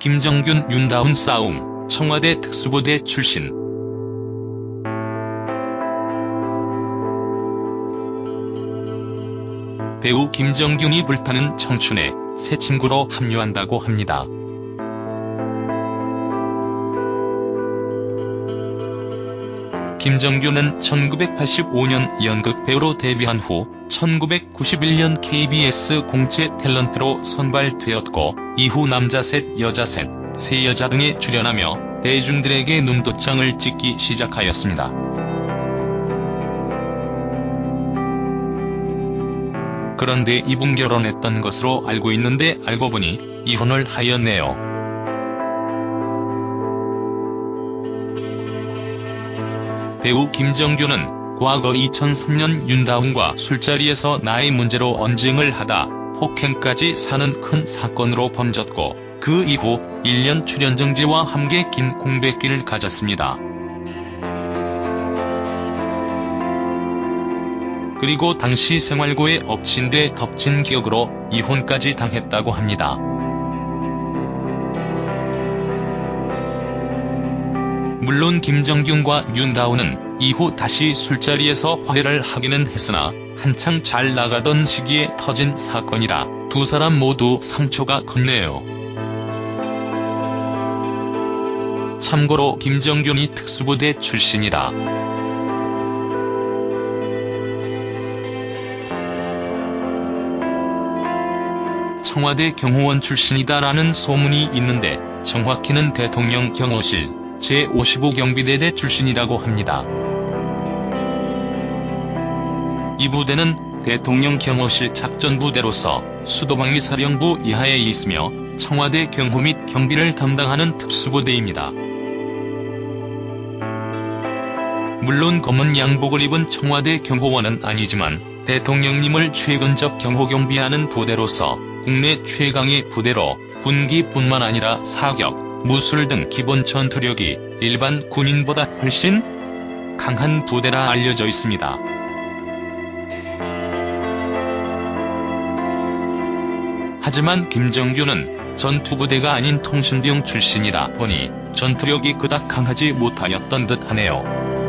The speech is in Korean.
김정균 윤다운 싸움, 청와대 특수부대 출신 배우 김정균이 불타는 청춘에 새 친구로 합류한다고 합니다. 김정균은 1985년 연극 배우로 데뷔한 후 1991년 KBS 공채 탤런트로 선발되었고 이후 남자 셋, 여자 셋, 새 여자 등에 출연하며 대중들에게 눈도장을 찍기 시작하였습니다. 그런데 이분 결혼했던 것으로 알고 있는데 알고 보니 이혼을 하였네요. 배우 김정균은 과거 2003년 윤다운과 술자리에서 나이 문제로 언쟁을 하다 폭행까지 사는 큰 사건으로 번졌고 그 이후 1년 출연정지와 함께 긴 공백기를 가졌습니다. 그리고 당시 생활고에 엎친 데 덮친 기억으로 이혼까지 당했다고 합니다. 물론 김정균과 윤다운은 이후 다시 술자리에서 화해를 하기는 했으나 한창 잘 나가던 시기에 터진 사건이라 두 사람 모두 상처가 컸네요. 참고로 김정균이 특수부대 출신이다. 청와대 경호원 출신이다라는 소문이 있는데 정확히는 대통령 경호실 제55경비대대 출신이라고 합니다. 이 부대는 대통령 경호실 작전부대로서 수도방위 사령부 이하에 있으며 청와대 경호 및 경비를 담당하는 특수부대입니다. 물론 검은 양복을 입은 청와대 경호원은 아니지만 대통령님을 최근접 경호 경비하는 부대로서 국내 최강의 부대로 군기뿐만 아니라 사격, 무술 등 기본 전투력이 일반 군인보다 훨씬 강한 부대라 알려져 있습니다. 하지만 김정균은 전투부대가 아닌 통신병 출신이라 보니 전투력이 그닥 강하지 못하였던 듯 하네요.